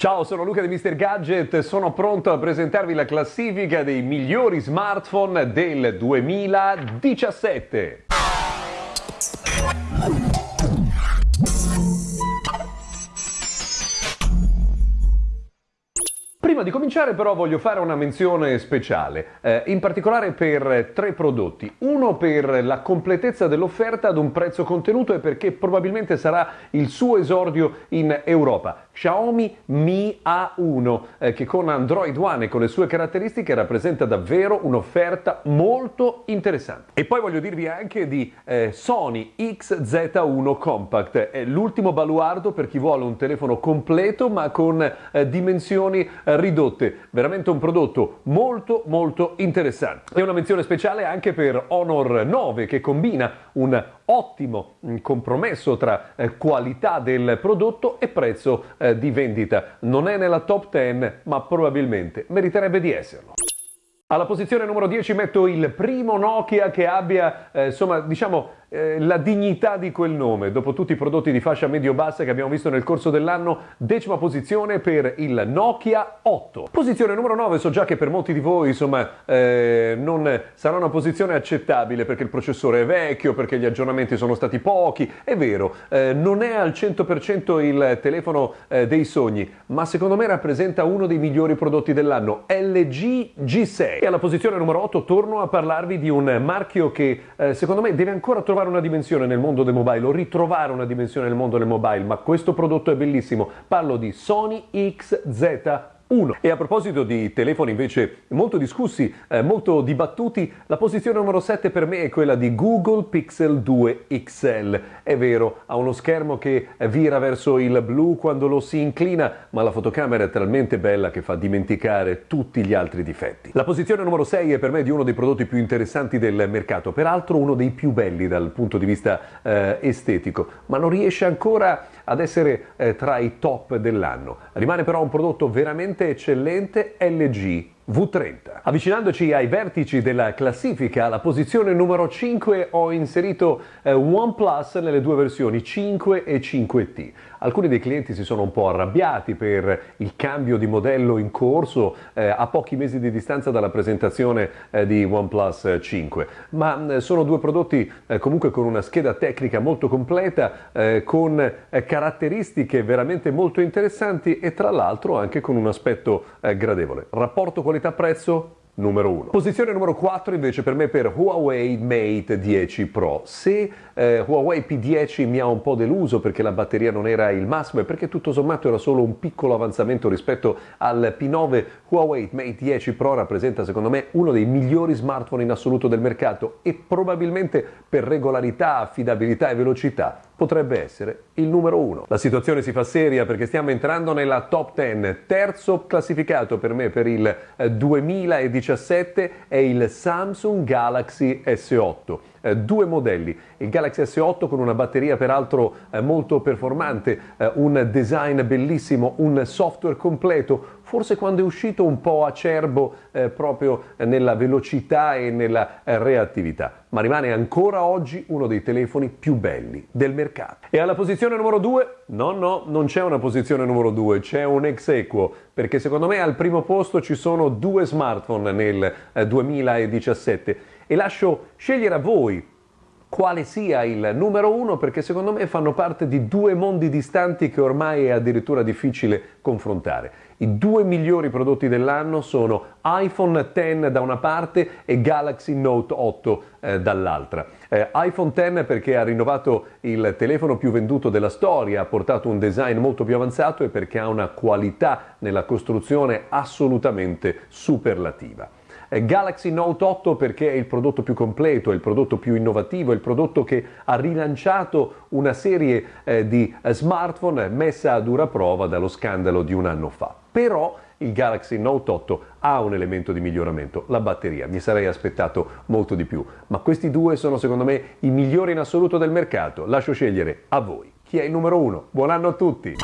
Ciao, sono Luca di Mr. Gadget, sono pronto a presentarvi la classifica dei migliori smartphone del 2017. Prima di cominciare però voglio fare una menzione speciale, eh, in particolare per tre prodotti. Uno per la completezza dell'offerta ad un prezzo contenuto e perché probabilmente sarà il suo esordio in Europa. Xiaomi Mi A1 eh, che con Android One e con le sue caratteristiche rappresenta davvero un'offerta molto interessante. E poi voglio dirvi anche di eh, Sony XZ1 Compact, è l'ultimo baluardo per chi vuole un telefono completo ma con eh, dimensioni eh, ridotte, veramente un prodotto molto molto interessante. E una menzione speciale anche per Honor 9 che combina un ottimo mm, compromesso tra eh, qualità del prodotto e prezzo eh, di vendita. Non è nella top 10, ma probabilmente meriterebbe di esserlo. Alla posizione numero 10 metto il primo Nokia che abbia, eh, insomma, diciamo, eh, la dignità di quel nome. Dopo tutti i prodotti di fascia medio-bassa che abbiamo visto nel corso dell'anno, decima posizione per il Nokia 8. Posizione numero 9, so già che per molti di voi insomma eh, non sarà una posizione accettabile perché il processore è vecchio, perché gli aggiornamenti sono stati pochi. È vero, eh, non è al 100% il telefono eh, dei sogni, ma secondo me rappresenta uno dei migliori prodotti dell'anno, LG G6. E alla posizione numero 8 torno a parlarvi di un marchio che eh, secondo me deve ancora trovare trovare una dimensione nel mondo del mobile o ritrovare una dimensione nel mondo del mobile, ma questo prodotto è bellissimo. Parlo di Sony XZ 1. E a proposito di telefoni invece molto discussi, eh, molto dibattuti, la posizione numero 7 per me è quella di Google Pixel 2 XL. È vero, ha uno schermo che vira verso il blu quando lo si inclina, ma la fotocamera è talmente bella che fa dimenticare tutti gli altri difetti. La posizione numero 6 è per me di uno dei prodotti più interessanti del mercato, peraltro uno dei più belli dal punto di vista eh, estetico, ma non riesce ancora ad essere eh, tra i top dell'anno. Rimane però un prodotto veramente eccellente LG V30. Avvicinandoci ai vertici della classifica, alla posizione numero 5 ho inserito eh, OnePlus nelle due versioni 5 e 5T. Alcuni dei clienti si sono un po' arrabbiati per il cambio di modello in corso eh, a pochi mesi di distanza dalla presentazione eh, di OnePlus 5, ma eh, sono due prodotti eh, comunque con una scheda tecnica molto completa, eh, con caratteristiche veramente molto interessanti e tra l'altro anche con un aspetto gradevole. Rapporto qualità-prezzo numero 1. Posizione numero 4 invece per me per Huawei Mate 10 Pro. Se eh, Huawei P10 mi ha un po' deluso perché la batteria non era il massimo e perché tutto sommato era solo un piccolo avanzamento rispetto al P9, Huawei Mate 10 Pro rappresenta secondo me uno dei migliori smartphone in assoluto del mercato e probabilmente per regolarità, affidabilità e velocità potrebbe essere il numero 1. La situazione si fa seria perché stiamo entrando nella top 10. Terzo classificato per me per il 2017 eh, è il Samsung Galaxy S8 eh, due modelli, il Galaxy S8 con una batteria peraltro eh, molto performante, eh, un design bellissimo, un software completo, forse quando è uscito un po' acerbo eh, proprio nella velocità e nella eh, reattività, ma rimane ancora oggi uno dei telefoni più belli del mercato. E alla posizione numero 2? No, no, non c'è una posizione numero 2, c'è un ex equo, perché secondo me al primo posto ci sono due smartphone nel 2017 eh, e lascio scegliere a voi quale sia il numero uno perché secondo me fanno parte di due mondi distanti che ormai è addirittura difficile confrontare. I due migliori prodotti dell'anno sono iPhone X da una parte e Galaxy Note 8 eh, dall'altra. Eh, iPhone X perché ha rinnovato il telefono più venduto della storia, ha portato un design molto più avanzato e perché ha una qualità nella costruzione assolutamente superlativa. Eh, Galaxy Note 8 perché è il prodotto più completo, è il prodotto più innovativo, è il prodotto che ha rilanciato una serie eh, di eh, smartphone messa a dura prova dallo scandalo di un anno fa. Però il Galaxy Note 8 ha un elemento di miglioramento, la batteria. Mi sarei aspettato molto di più, ma questi due sono secondo me i migliori in assoluto del mercato. Lascio scegliere a voi chi è il numero uno. Buon anno a tutti!